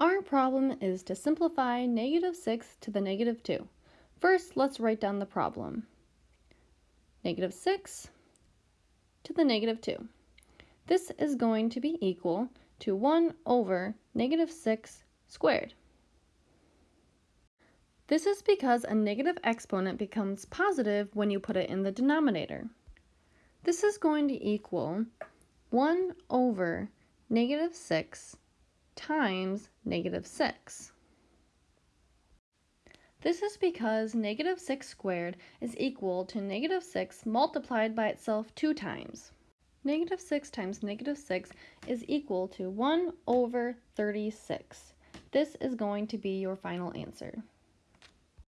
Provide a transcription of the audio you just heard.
Our problem is to simplify negative 6 to the negative 2. First, let's write down the problem. Negative 6 to the negative 2. This is going to be equal to 1 over negative 6 squared. This is because a negative exponent becomes positive when you put it in the denominator. This is going to equal 1 over negative 6 times negative 6. This is because negative 6 squared is equal to negative 6 multiplied by itself two times. Negative 6 times negative 6 is equal to 1 over 36. This is going to be your final answer.